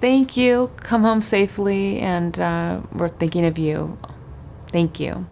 Thank you. Come home safely, and uh, we're thinking of you. Thank you.